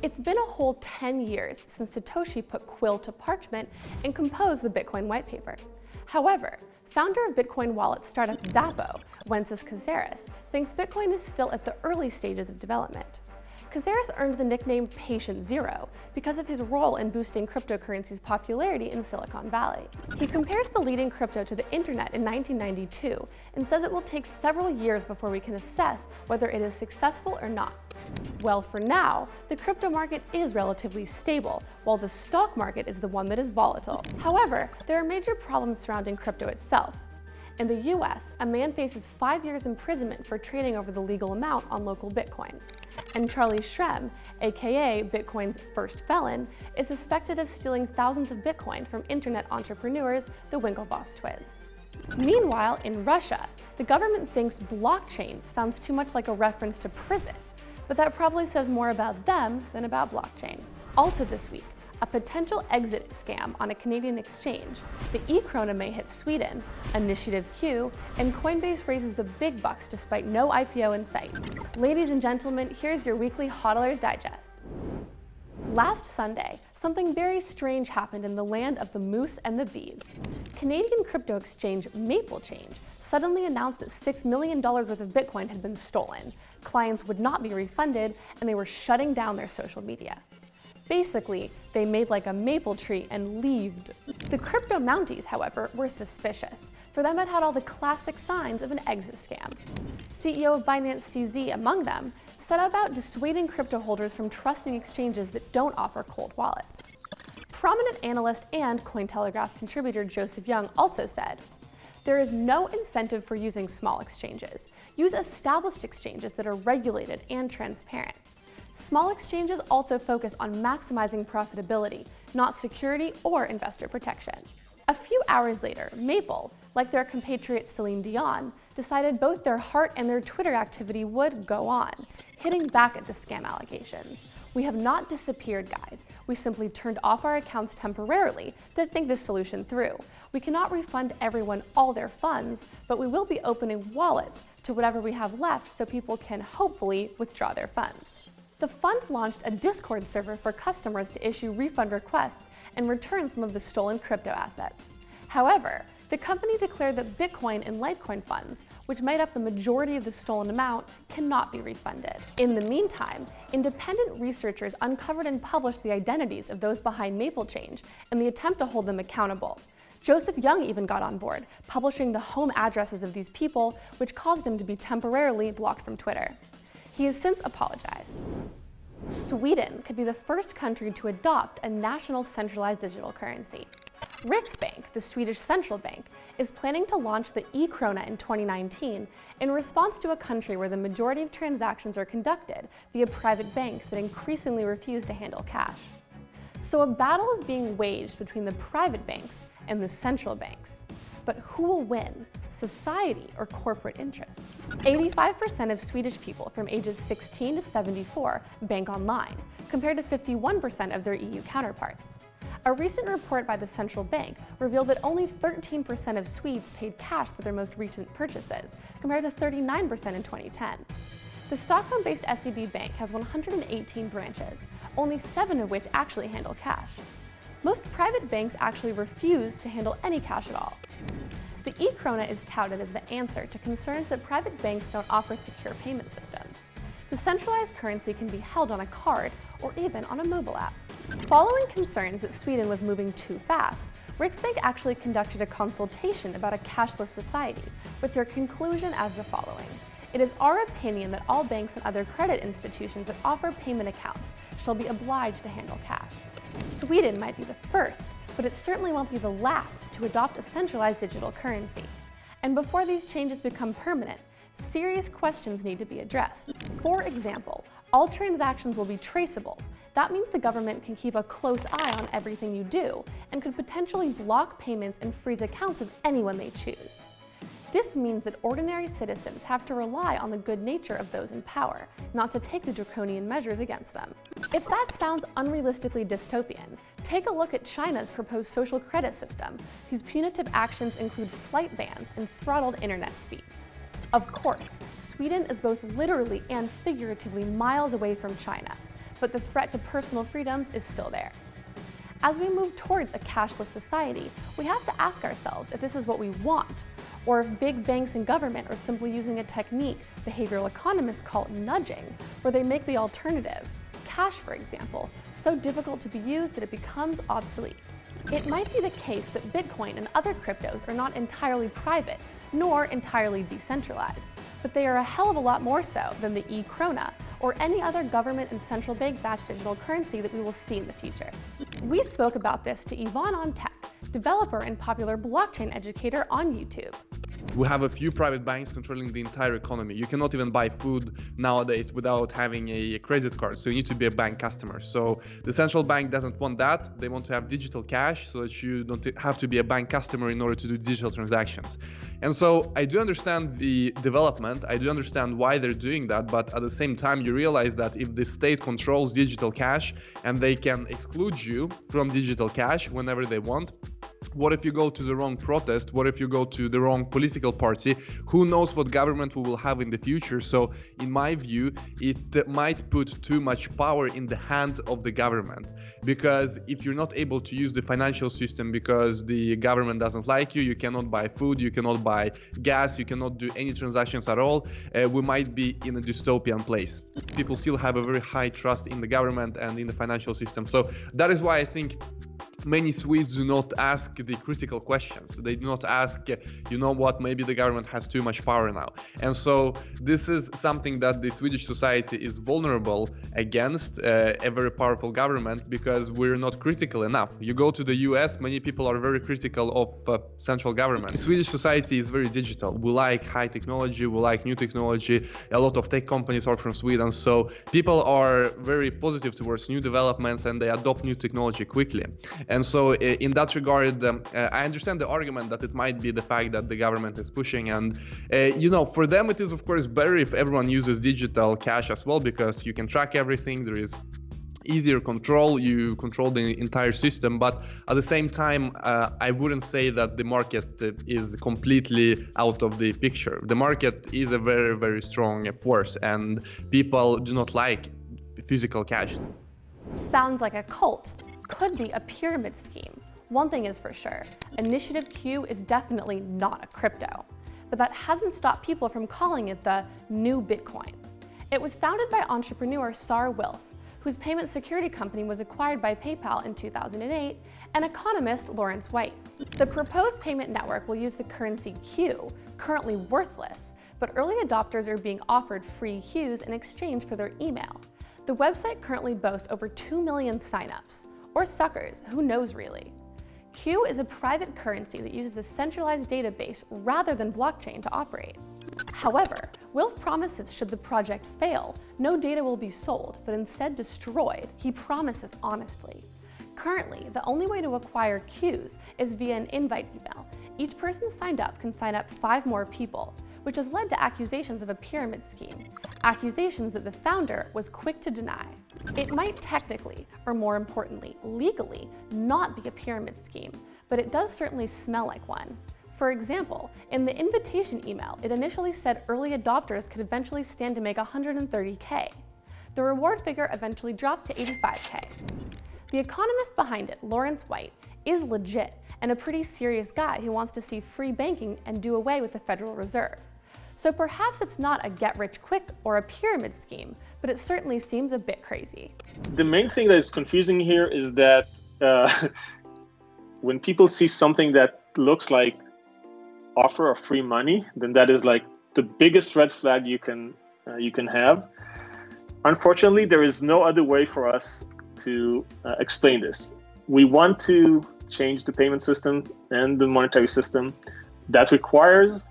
It's been a whole 10 years since Satoshi put quill to parchment and composed the Bitcoin white paper. However, founder of Bitcoin wallet startup Xapo, Wences Casares, thinks Bitcoin is still at the early stages of development. Casares earned the nickname Patient Zero because of his role in boosting cryptocurrency's popularity in Silicon Valley. He compares the leading crypto to the internet in 1992 and says it will take several years before we can assess whether it is successful or not. Well, for now, the crypto market is relatively stable, while the stock market is the one that is volatile. However, there are major problems surrounding crypto itself. In the US, a man faces five years imprisonment for trading over the legal amount on LocalBitcoins. And Charlie Shrem, aka Bitcoin's first felon, is suspected of stealing thousands of Bitcoin from internet entrepreneurs, the Winklevoss twins. Meanwhile, in Russia, the government thinks blockchain sounds too much like a reference to prison, but that probably says more about them than about blockchain. Also this week, a potential exit scam on a Canadian exchange, the e-krona may hit Sweden, Initiative Q, and Coinbase raises the big bucks despite no IPO in sight. Ladies and gentlemen, here's your weekly HODLers Digest. Last Sunday, something very strange happened in the land of the moose and the bees. Canadian crypto exchange MapleChange suddenly announced that $6 million worth of Bitcoin had been stolen. Clients would not be refunded, and they were shutting down their social media. Basically, they made like a maple tree and leaved. The crypto Mounties, however, were suspicious. For them, it had all the classic signs of an exit scam. CEO of Binance CZ, among them, set about dissuading crypto holders from trusting exchanges that don't offer cold wallets. Prominent analyst and Cointelegraph contributor Joseph Young also said, there is no incentive for using small exchanges. Use established exchanges that are regulated and transparent. Small exchanges also focus on maximizing profitability, not security or investor protection. A few hours later, Maple, like their compatriot Celine Dion, decided both their heart and their Twitter activity would go on, hitting back at the scam allegations. We have not disappeared, guys. We simply turned off our accounts temporarily to think this solution through. We cannot refund everyone all their funds, but we will be opening wallets to whatever we have left so people can hopefully withdraw their funds. The fund launched a Discord server for customers to issue refund requests and return some of the stolen crypto assets. However, the company declared that Bitcoin and Litecoin funds, which made up the majority of the stolen amount, cannot be refunded. In the meantime, independent researchers uncovered and published the identities of those behind MapleChange in the attempt to hold them accountable. Joseph Young even got on board, publishing the home addresses of these people, which caused him to be temporarily blocked from Twitter. He has since apologized. Sweden could be the first country to adopt a national centralized digital currency. Riksbank, the Swedish central bank, is planning to launch the e-krona in 2019 in response to a country where the majority of transactions are conducted via private banks that increasingly refuse to handle cash. So a battle is being waged between the private banks and the central banks. But who will win, society or corporate interests? 85% of Swedish people from ages 16 to 74 bank online, compared to 51% of their EU counterparts. A recent report by the central bank revealed that only 13% of Swedes paid cash for their most recent purchases, compared to 39% in 2010. The Stockholm-based SEB Bank has 118 branches, only seven of which actually handle cash. Most private banks actually refuse to handle any cash at all. The e-krona is touted as the answer to concerns that private banks don't offer secure payment systems. The centralized currency can be held on a card or even on a mobile app. Following concerns that Sweden was moving too fast, Riksbank actually conducted a consultation about a cashless society, with their conclusion as the following. It is our opinion that all banks and other credit institutions that offer payment accounts shall be obliged to handle cash. Sweden might be the first, but it certainly won't be the last to adopt a centralized digital currency. And before these changes become permanent, serious questions need to be addressed. For example, all transactions will be traceable. That means the government can keep a close eye on everything you do and could potentially block payments and freeze accounts of anyone they choose. This means that ordinary citizens have to rely on the good nature of those in power, not to take the draconian measures against them. If that sounds unrealistically dystopian, take a look at China's proposed social credit system, whose punitive actions include flight bans and throttled internet speeds. Of course, Sweden is both literally and figuratively miles away from China, but the threat to personal freedoms is still there. As we move towards a cashless society, we have to ask ourselves if this is what we want, or if big banks and government are simply using a technique behavioral economists call nudging, where they make the alternative, cash for example, so difficult to be used that it becomes obsolete. It might be the case that Bitcoin and other cryptos are not entirely private, nor entirely decentralized, but they are a hell of a lot more so than the e-krona or any other government and central bank backed digital currency that we will see in the future. We spoke about this to Ivan on Tech, developer and popular blockchain educator on YouTube. We have a few private banks controlling the entire economy. You cannot even buy food nowadays without having a credit card, so you need to be a bank customer. So the central bank doesn't want that. They want to have digital cash so that you don't have to be a bank customer in order to do digital transactions. And so I do understand the development, I do understand why they're doing that, but at the same time, you realize that if the state controls digital cash and they can exclude you from digital cash whenever they want, what if you go to the wrong protest? What if you go to the wrong political party? Who knows what government we will have in the future? So, in my view, it might put too much power in the hands of the government. Because if you're not able to use the financial system because the government doesn't like you, you cannot buy food, you cannot buy gas, you cannot do any transactions at all, uh, we might be in a dystopian place. People still have a very high trust in the government and in the financial system. So, that is why I think many Swedes do not ask the critical questions. They do not ask, you know what, maybe the government has too much power now. And so this is something that the Swedish society is vulnerable against uh, a very powerful government because we're not critical enough. You go to the US, many people are very critical of uh, central government. The Swedish society is very digital. We like high technology, we like new technology. A lot of tech companies are from Sweden. So people are very positive towards new developments and they adopt new technology quickly. And so in that regard, um, uh, I understand the argument that it might be the fact that the government is pushing. And, uh, you know, for them, it is, of course, better if everyone uses digital cash as well, because you can track everything. There is easier control you control the entire system but at the same time uh, i wouldn't say that the market is completely out of the picture the market is a very very strong force and people do not like physical cash sounds like a cult could be a pyramid scheme. One thing is for sure, Initiative Q is definitely not a crypto, but that hasn't stopped people from calling it the new Bitcoin. It was founded by entrepreneur Saar Wilf, whose payment security company was acquired by PayPal in 2008, and economist Lawrence White. The proposed payment network will use the currency Q, currently worthless, but early adopters are being offered free Qs in exchange for their email. The website currently boasts over 2 million signups, or suckers, who knows really. Q is a private currency that uses a centralized database rather than blockchain to operate. However, Wilf promises should the project fail, no data will be sold, but instead destroyed. He promises honestly. Currently, the only way to acquire Qs is via an invite email. Each person signed up can sign up five more people, which has led to accusations of a pyramid scheme, accusations that the founder was quick to deny. It might technically, or more importantly, legally, not be a pyramid scheme, but it does certainly smell like one. For example, in the invitation email, it initially said early adopters could eventually stand to make 130K. The reward figure eventually dropped to 85K. The economist behind it, Lawrence White, is legit and a pretty serious guy who wants to see free banking and do away with the Federal Reserve. So perhaps it's not a get rich quick or a pyramid scheme, but it certainly seems a bit crazy. The main thing that is confusing here is that uh, when people see something that looks like offer of free money, then that is like the biggest red flag you can uh, you can have. Unfortunately, there is no other way for us to uh, explain this. We want to change the payment system and the monetary system. That requires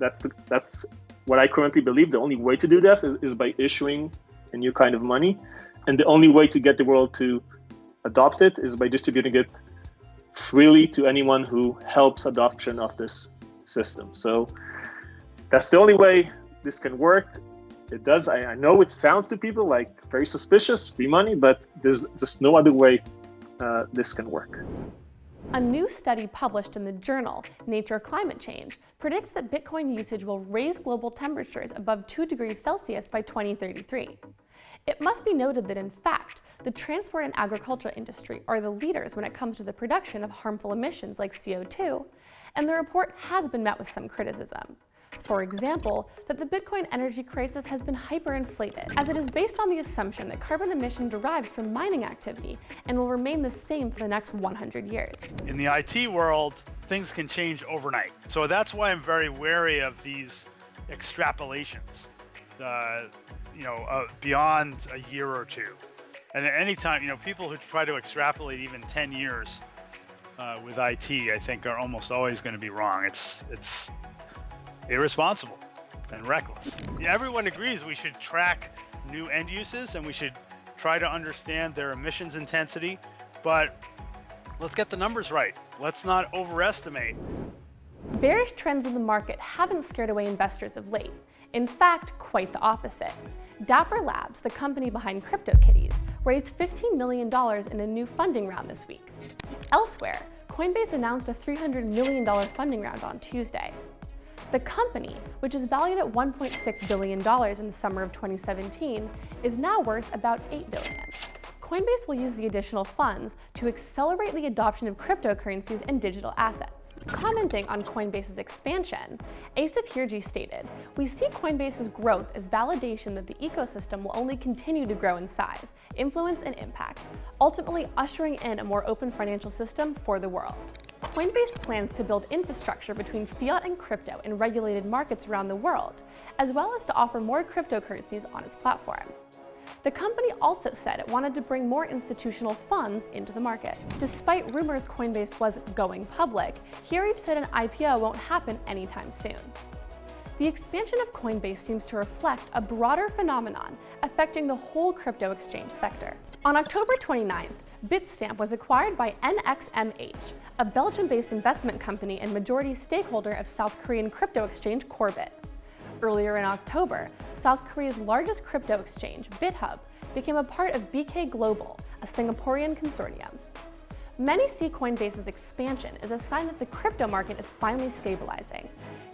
that's the, that's what I currently believe. The only way to do this is, is by issuing a new kind of money, and the only way to get the world to adopt it is by distributing it freely to anyone who helps adoption of this system. So that's the only way this can work. It does. I, I know it sounds to people like very suspicious, free money, but there's just no other way uh, this can work. A new study published in the journal Nature Climate Change predicts that Bitcoin usage will raise global temperatures above 2 degrees Celsius by 2033. It must be noted that in fact, the transport and agriculture industry are the leaders when it comes to the production of harmful emissions like CO2, and the report has been met with some criticism. For example, that the Bitcoin energy crisis has been hyperinflated, as it is based on the assumption that carbon emission derives from mining activity and will remain the same for the next 100 years. In the IT world, things can change overnight. So that's why I'm very wary of these extrapolations, uh, you know, uh, beyond a year or two. And at any time, you know, people who try to extrapolate even 10 years uh, with IT, I think, are almost always going to be wrong. It's it's irresponsible and reckless. Everyone agrees we should track new end uses and we should try to understand their emissions intensity, but let's get the numbers right. Let's not overestimate. Bearish trends in the market haven't scared away investors of late. In fact, quite the opposite. Dapper Labs, the company behind CryptoKitties, raised $15 million in a new funding round this week. Elsewhere, Coinbase announced a $300 million funding round on Tuesday. The company, which is valued at $1.6 billion in the summer of 2017, is now worth about 8 billion. Coinbase will use the additional funds to accelerate the adoption of cryptocurrencies and digital assets. Commenting on Coinbase's expansion, Asif Hirji stated, We see Coinbase's growth as validation that the ecosystem will only continue to grow in size, influence, and impact, ultimately ushering in a more open financial system for the world. Coinbase plans to build infrastructure between fiat and crypto in regulated markets around the world, as well as to offer more cryptocurrencies on its platform. The company also said it wanted to bring more institutional funds into the market. Despite rumors Coinbase was going public, Hirji said an IPO won't happen anytime soon. The expansion of Coinbase seems to reflect a broader phenomenon affecting the whole crypto exchange sector. On October 29th, Bitstamp was acquired by NXMH, a Belgium-based investment company and majority stakeholder of South Korean crypto exchange Korbit. Earlier in October, South Korea's largest crypto exchange, Bithumb, became a part of BK Global, a Singaporean consortium. Many see Coinbase's expansion as a sign that the crypto market is finally stabilizing.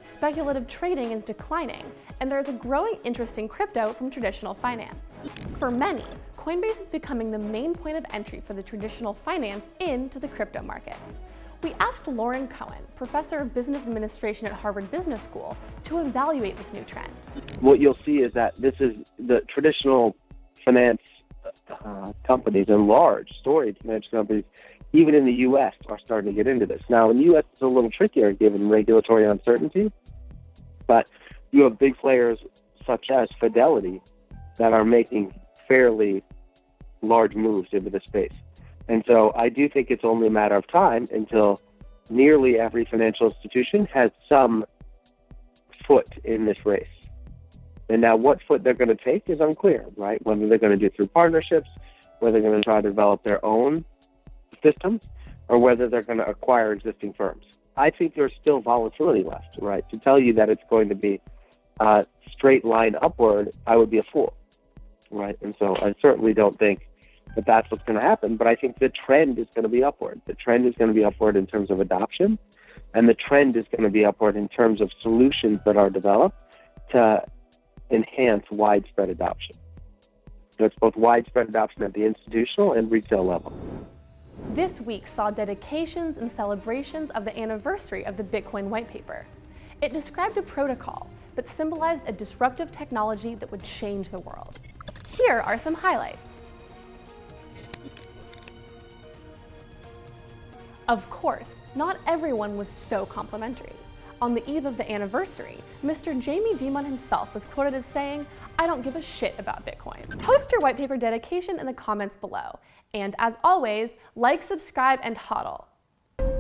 Speculative trading is declining, and there is a growing interest in crypto from traditional finance. For many, Coinbase is becoming the main point of entry for the traditional finance into the crypto market. We asked Lauren Cohen, professor of business administration at Harvard Business School, to evaluate this new trend. What you'll see is that this is the traditional finance uh, companies and large storage finance companies, even in the U.S., are starting to get into this. Now, in the U.S., it's a little trickier given regulatory uncertainty, but you have big players such as Fidelity that are making fairly large moves into the space. And so I do think it's only a matter of time until nearly every financial institution has some foot in this race. And now what foot they're going to take is unclear, right? Whether they're going to do through partnerships, whether they're going to try to develop their own systems, or whether they're going to acquire existing firms. I think there's still volatility left, right? To tell you that it's going to be a straight line upward, I would be a fool, right? And so I certainly don't think that that's what's going to happen. But I think the trend is going to be upward. The trend is going to be upward in terms of adoption, and the trend is going to be upward in terms of solutions that are developed to enhance widespread adoption. It's both widespread adoption at the institutional and retail level. This week saw dedications and celebrations of the anniversary of the Bitcoin white paper. It described a protocol that symbolized a disruptive technology that would change the world. Here are some highlights. Of course, not everyone was so complimentary. On the eve of the anniversary, Mr. Jamie Dimon himself was quoted as saying, I don't give a shit about Bitcoin. Post your white paper dedication in the comments below. And as always, like, subscribe, and hodl.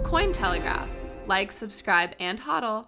Cointelegraph. Like, subscribe, and hodl.